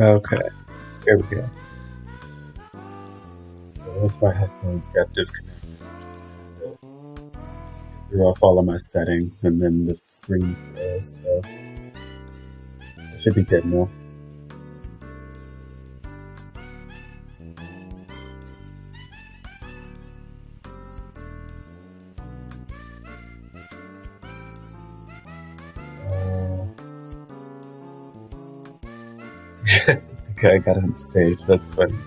Okay, here we go. So if my headphones got disconnected, threw off all of my settings and then the screen froze, so it should be good now. Okay, I got on stage, that's funny.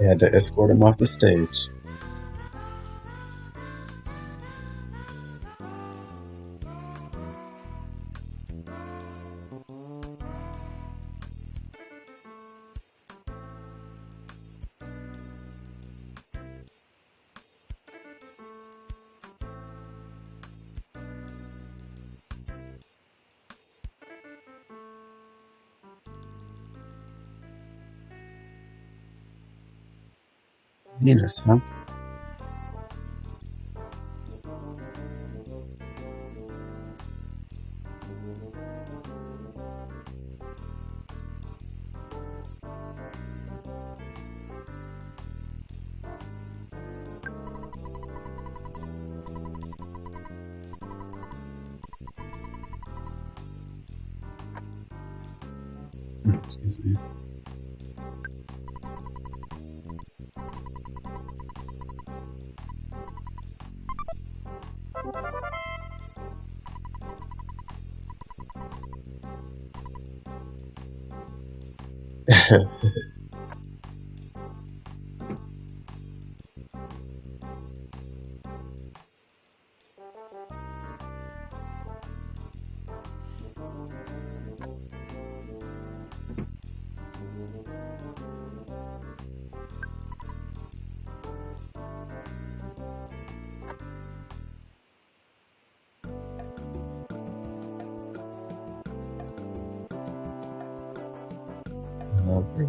I had to escort him off the stage. Hmm, Excuse me. Uh, where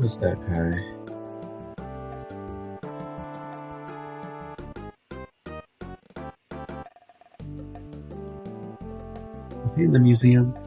was that guy? Is he in the museum?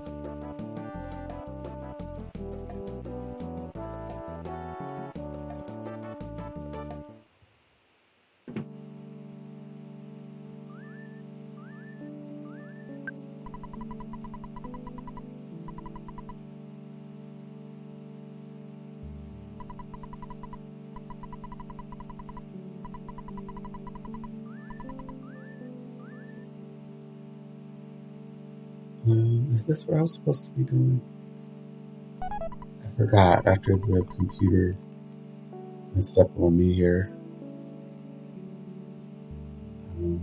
Is this what I was supposed to be doing? I forgot after the computer messed up on me here. Um,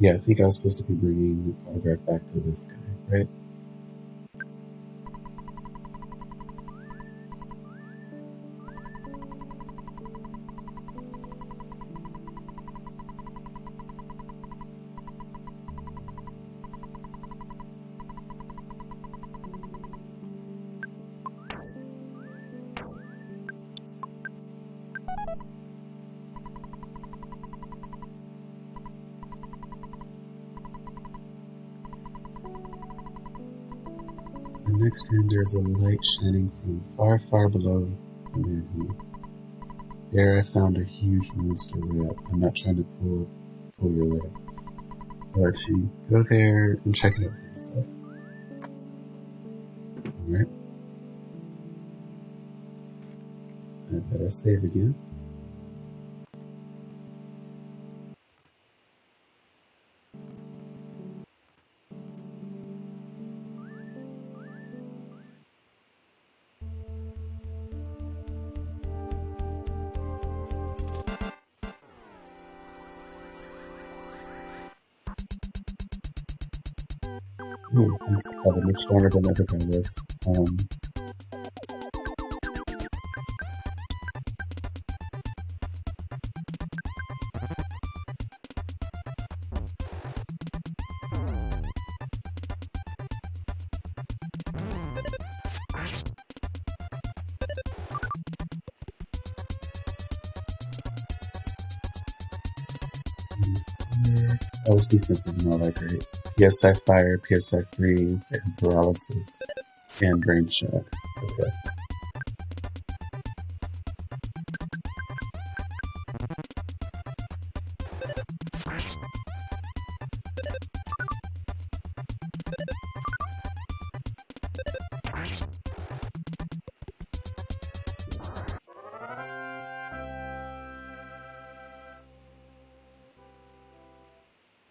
yeah, I think I was supposed to be bringing the autograph back to this guy, right? The there is a light shining from far, far below the manhole. There I found a huge monster rat. I'm not trying to pull pull your leg. Let you go there and check it out for yourself. Alright. I better save again. you he's probably stronger than everything is. Um, defense is not that great. PSI Fire, PSI Freeze, and Paralysis, and Brain Shock. Okay.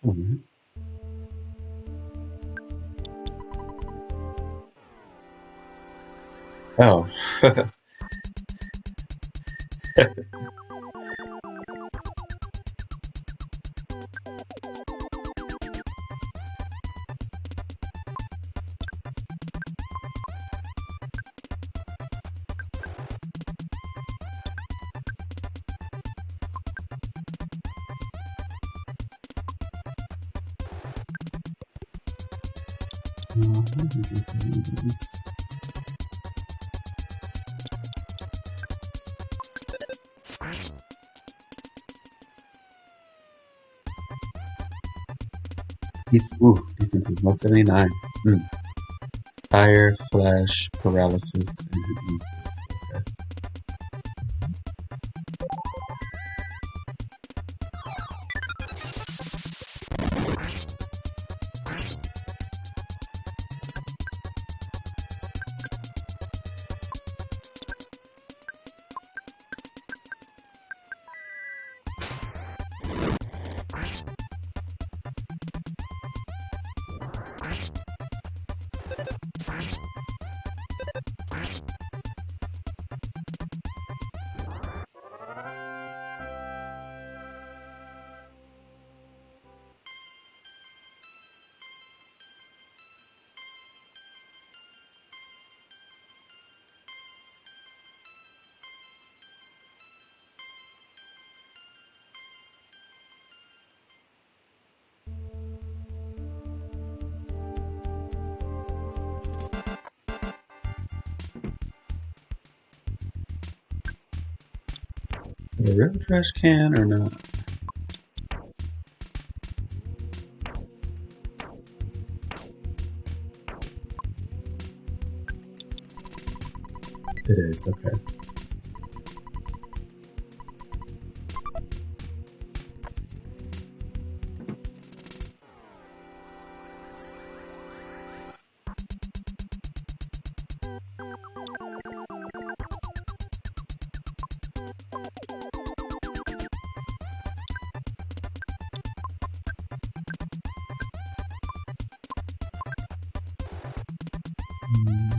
Alright. Oh. Ooh, defense is 179. Hmm. Fire, flash, paralysis, and hypnosis. A real trash can or not? It is, okay. Mm,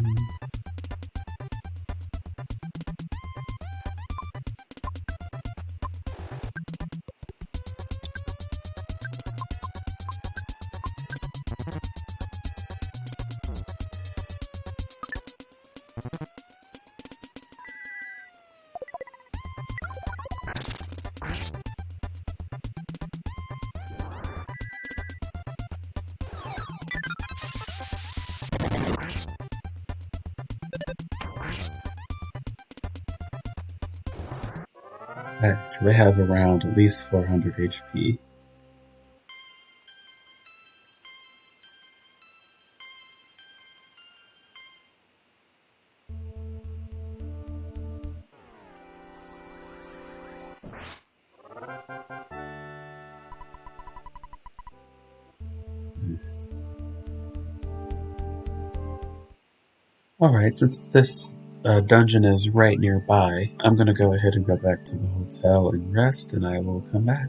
Okay, so they have around at least 400 HP. Alright, since this uh, dungeon is right nearby, I'm gonna go ahead and go back to the hotel and rest, and I will come back.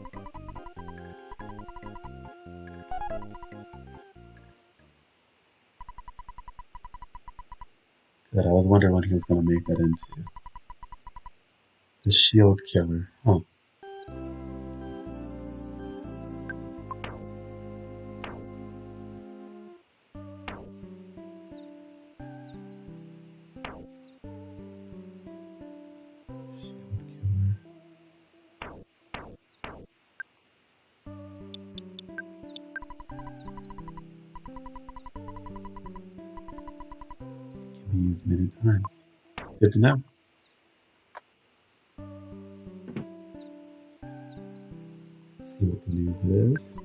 was wondering what he was gonna make that into. The shield killer. Huh. Used many times. Good to know. See what the news is.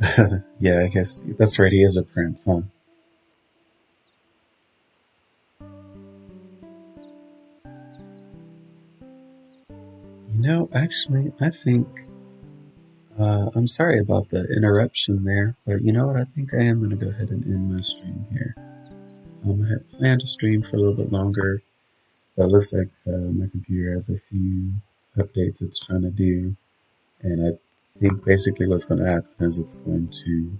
yeah, I guess that's right. He is a prince, huh? Know, actually, I think uh, I'm sorry about the interruption there, but you know what? I think I am going to go ahead and end my stream here. Um, I had planned to stream for a little bit longer, but it looks like uh, my computer has a few updates it's trying to do, and I think basically what's going to happen is it's going to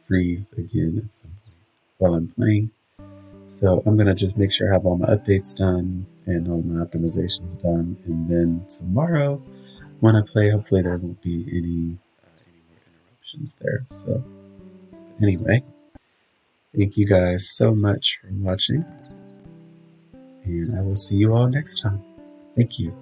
freeze again at some point while I'm playing. So I'm going to just make sure I have all my updates done and all my optimizations done, and then tomorrow when I play, hopefully there won't be any uh, any more interruptions there. So anyway, thank you guys so much for watching, and I will see you all next time. Thank you.